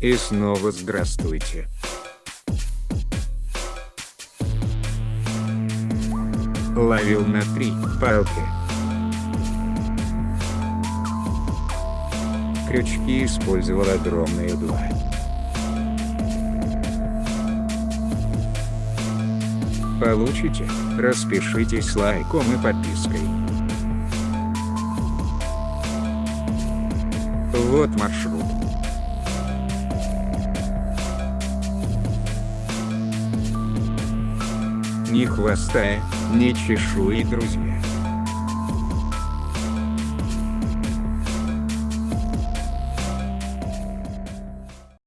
И снова здравствуйте. Ловил на три палки. Крючки использовал огромные два. Получите, распишитесь лайком и подпиской. Вот маршрут. Ни хвоста, ни чешуи, друзья.